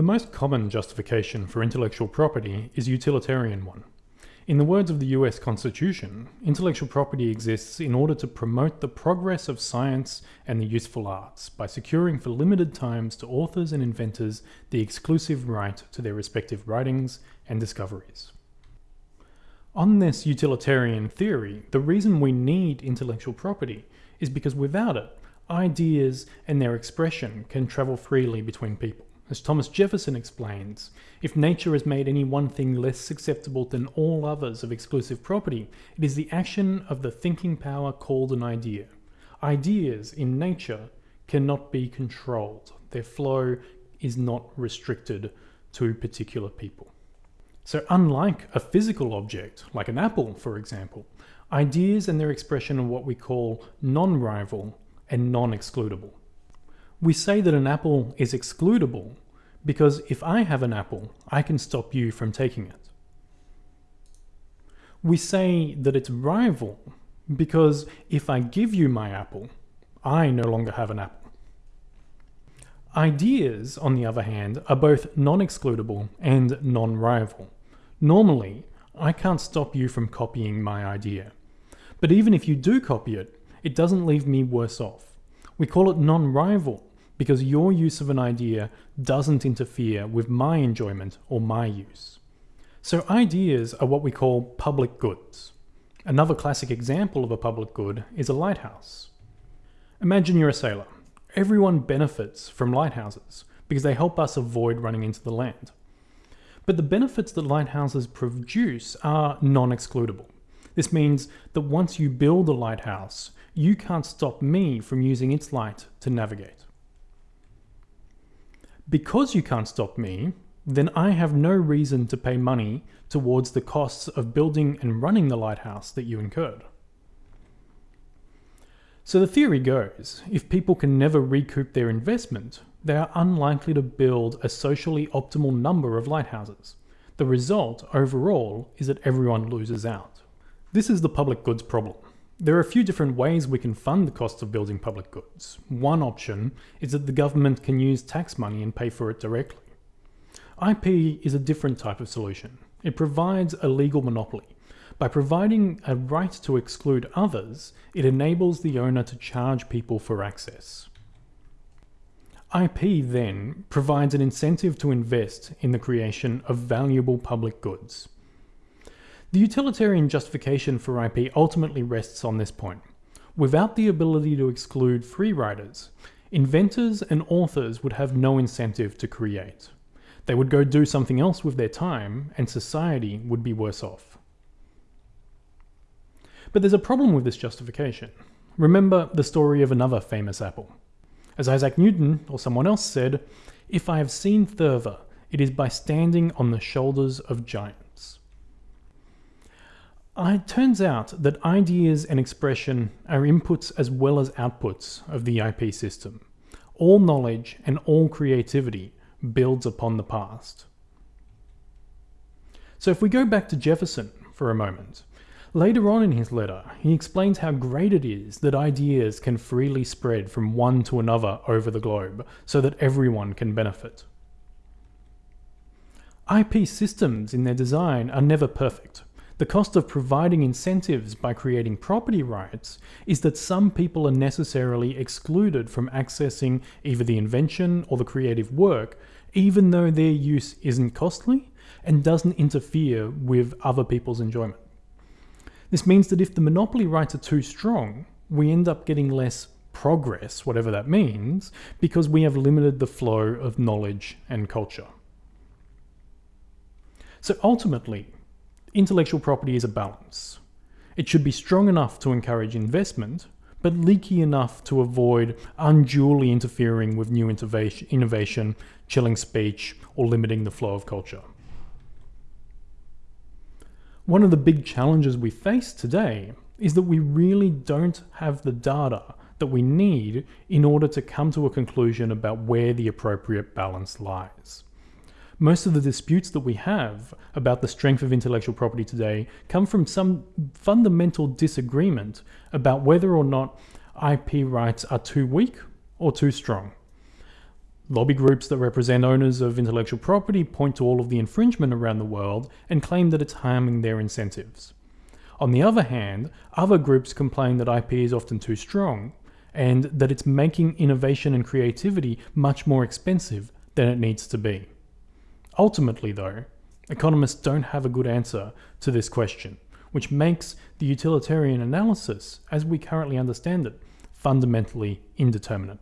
The most common justification for intellectual property is utilitarian one. In the words of the US Constitution, intellectual property exists in order to promote the progress of science and the useful arts by securing for limited times to authors and inventors the exclusive right to their respective writings and discoveries. On this utilitarian theory, the reason we need intellectual property is because without it, ideas and their expression can travel freely between people. As Thomas Jefferson explains, if nature has made any one thing less susceptible than all others of exclusive property, it is the action of the thinking power called an idea. Ideas in nature cannot be controlled. Their flow is not restricted to particular people. So unlike a physical object, like an apple for example, ideas and their expression are what we call non-rival and non-excludable. We say that an apple is excludable because if I have an apple, I can stop you from taking it. We say that it's rival because if I give you my apple, I no longer have an apple. Ideas, on the other hand, are both non-excludable and non-rival. Normally, I can't stop you from copying my idea. But even if you do copy it, it doesn't leave me worse off. We call it non-rival because your use of an idea doesn't interfere with my enjoyment or my use. So ideas are what we call public goods. Another classic example of a public good is a lighthouse. Imagine you're a sailor. Everyone benefits from lighthouses because they help us avoid running into the land. But the benefits that lighthouses produce are non-excludable. This means that once you build a lighthouse, you can't stop me from using its light to navigate. Because you can't stop me, then I have no reason to pay money towards the costs of building and running the lighthouse that you incurred. So the theory goes, if people can never recoup their investment, they are unlikely to build a socially optimal number of lighthouses. The result, overall, is that everyone loses out. This is the public goods problem. There are a few different ways we can fund the cost of building public goods. One option is that the government can use tax money and pay for it directly. IP is a different type of solution. It provides a legal monopoly. By providing a right to exclude others, it enables the owner to charge people for access. IP then provides an incentive to invest in the creation of valuable public goods. The utilitarian justification for IP ultimately rests on this point. Without the ability to exclude free riders, inventors and authors would have no incentive to create. They would go do something else with their time and society would be worse off. But there's a problem with this justification. Remember the story of another famous apple. As Isaac Newton or someone else said, if I have seen Thurver, it is by standing on the shoulders of giants. It turns out that ideas and expression are inputs as well as outputs of the IP system. All knowledge and all creativity builds upon the past. So if we go back to Jefferson for a moment, later on in his letter, he explains how great it is that ideas can freely spread from one to another over the globe so that everyone can benefit. IP systems in their design are never perfect. The cost of providing incentives by creating property rights is that some people are necessarily excluded from accessing either the invention or the creative work, even though their use isn't costly and doesn't interfere with other people's enjoyment. This means that if the monopoly rights are too strong, we end up getting less progress, whatever that means, because we have limited the flow of knowledge and culture. So ultimately, Intellectual property is a balance. It should be strong enough to encourage investment, but leaky enough to avoid unduly interfering with new innovation, chilling speech, or limiting the flow of culture. One of the big challenges we face today is that we really don't have the data that we need in order to come to a conclusion about where the appropriate balance lies. Most of the disputes that we have about the strength of intellectual property today come from some fundamental disagreement about whether or not IP rights are too weak or too strong. Lobby groups that represent owners of intellectual property point to all of the infringement around the world and claim that it's harming their incentives. On the other hand, other groups complain that IP is often too strong and that it's making innovation and creativity much more expensive than it needs to be. Ultimately, though, economists don't have a good answer to this question, which makes the utilitarian analysis, as we currently understand it, fundamentally indeterminate.